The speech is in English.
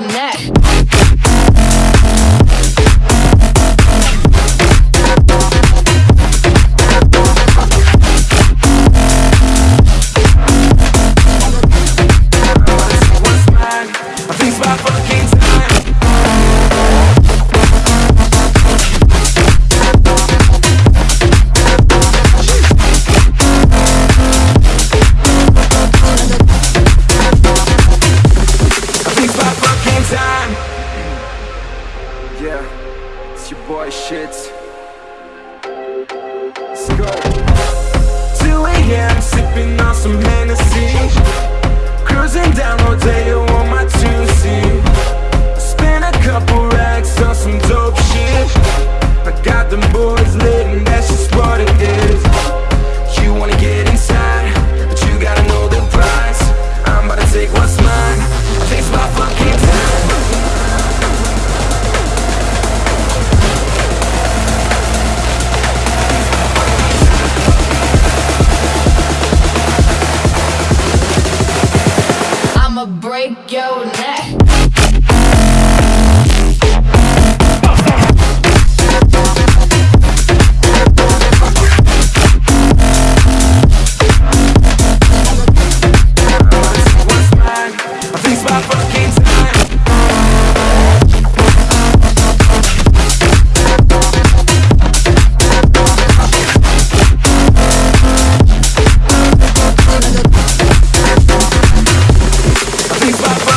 neck. I think it's my fucking Yeah, it's your boy shit. Let's go. 2 a.m. sipping on some Hennessy. I'ma break your neck. It's my fucking time bye stop.